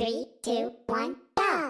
Three, two, one, go!